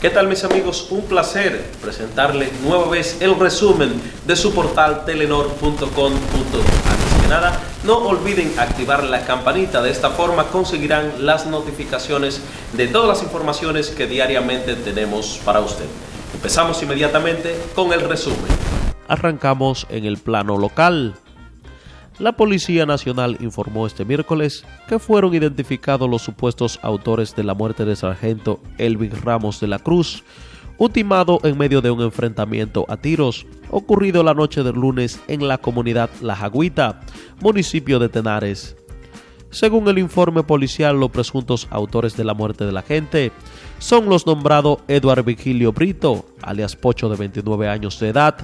¿Qué tal mis amigos? Un placer presentarles nueva vez el resumen de su portal telenor.com. Antes que nada, no olviden activar la campanita, de esta forma conseguirán las notificaciones de todas las informaciones que diariamente tenemos para usted. Empezamos inmediatamente con el resumen. Arrancamos en el plano local. La Policía Nacional informó este miércoles que fueron identificados los supuestos autores de la muerte del sargento Elvin Ramos de la Cruz, ultimado en medio de un enfrentamiento a tiros ocurrido la noche del lunes en la comunidad La Jagüita, municipio de Tenares. Según el informe policial, los presuntos autores de la muerte de la gente son los nombrados Eduardo Vigilio Brito, alias Pocho de 29 años de edad,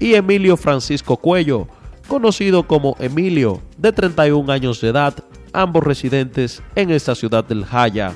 y Emilio Francisco Cuello, conocido como Emilio, de 31 años de edad, ambos residentes en esta ciudad del Jaya.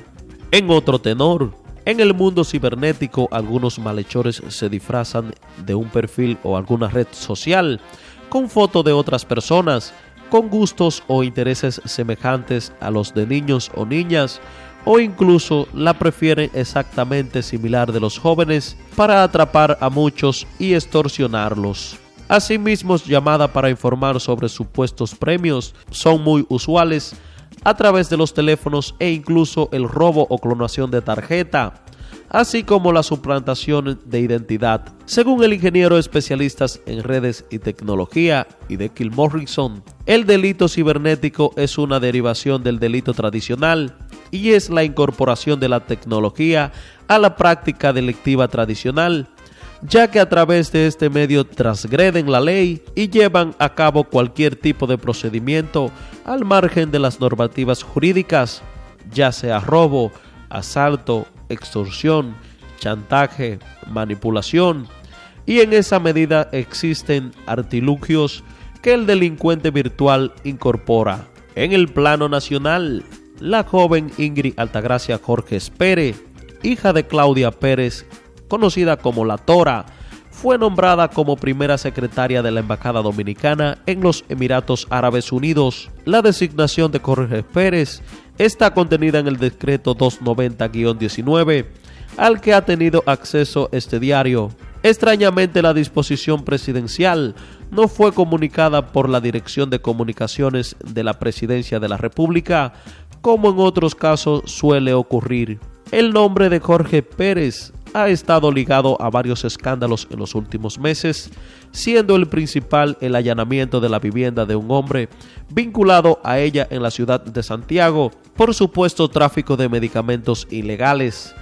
En otro tenor, en el mundo cibernético algunos malhechores se disfrazan de un perfil o alguna red social con fotos de otras personas con gustos o intereses semejantes a los de niños o niñas o incluso la prefieren exactamente similar de los jóvenes para atrapar a muchos y extorsionarlos. Asimismo, llamada para informar sobre supuestos premios son muy usuales a través de los teléfonos e incluso el robo o clonación de tarjeta, así como la suplantación de identidad. Según el ingeniero especialista en redes y tecnología y de Morrison, el delito cibernético es una derivación del delito tradicional y es la incorporación de la tecnología a la práctica delictiva tradicional ya que a través de este medio transgreden la ley y llevan a cabo cualquier tipo de procedimiento al margen de las normativas jurídicas, ya sea robo, asalto, extorsión, chantaje, manipulación, y en esa medida existen artilugios que el delincuente virtual incorpora. En el plano nacional, la joven Ingrid Altagracia Jorge Pérez, hija de Claudia Pérez, conocida como La Tora, fue nombrada como primera secretaria de la Embajada Dominicana en los Emiratos Árabes Unidos. La designación de Jorge Pérez está contenida en el decreto 290-19, al que ha tenido acceso este diario. Extrañamente la disposición presidencial no fue comunicada por la Dirección de Comunicaciones de la Presidencia de la República, como en otros casos suele ocurrir. El nombre de Jorge Pérez ha estado ligado a varios escándalos en los últimos meses, siendo el principal el allanamiento de la vivienda de un hombre vinculado a ella en la ciudad de Santiago por supuesto tráfico de medicamentos ilegales.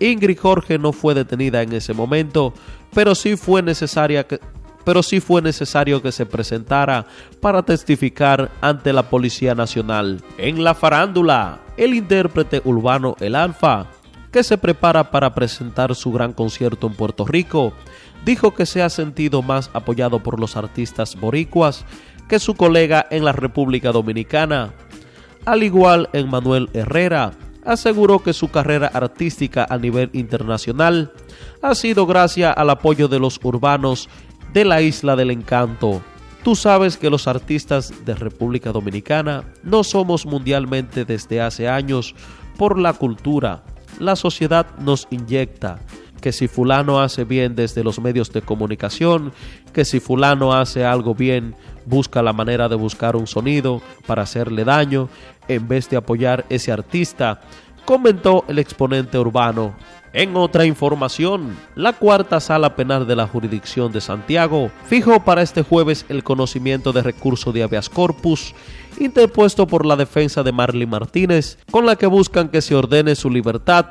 Ingrid Jorge no fue detenida en ese momento, pero sí fue necesaria que pero sí fue necesario que se presentara para testificar ante la Policía Nacional. En la farándula, el intérprete urbano El Alfa que se prepara para presentar su gran concierto en Puerto Rico, dijo que se ha sentido más apoyado por los artistas boricuas que su colega en la República Dominicana. Al igual en Manuel Herrera, aseguró que su carrera artística a nivel internacional ha sido gracias al apoyo de los urbanos de la Isla del Encanto. Tú sabes que los artistas de República Dominicana no somos mundialmente desde hace años por la cultura, la sociedad nos inyecta. Que si fulano hace bien desde los medios de comunicación, que si fulano hace algo bien, busca la manera de buscar un sonido para hacerle daño en vez de apoyar ese artista, comentó el exponente urbano. En otra información, la cuarta sala penal de la jurisdicción de Santiago fijó para este jueves el conocimiento de recurso de habeas corpus interpuesto por la defensa de Marley Martínez, con la que buscan que se ordene su libertad,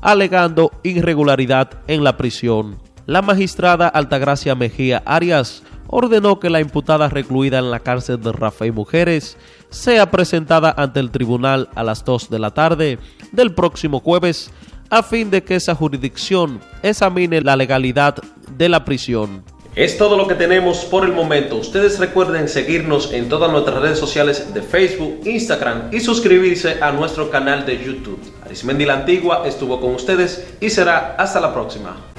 alegando irregularidad en la prisión. La magistrada Altagracia Mejía Arias ordenó que la imputada recluida en la cárcel de Rafael Mujeres sea presentada ante el tribunal a las 2 de la tarde del próximo jueves a fin de que esa jurisdicción examine la legalidad de la prisión. Es todo lo que tenemos por el momento. Ustedes recuerden seguirnos en todas nuestras redes sociales de Facebook, Instagram y suscribirse a nuestro canal de YouTube. Arismendi la Antigua estuvo con ustedes y será hasta la próxima.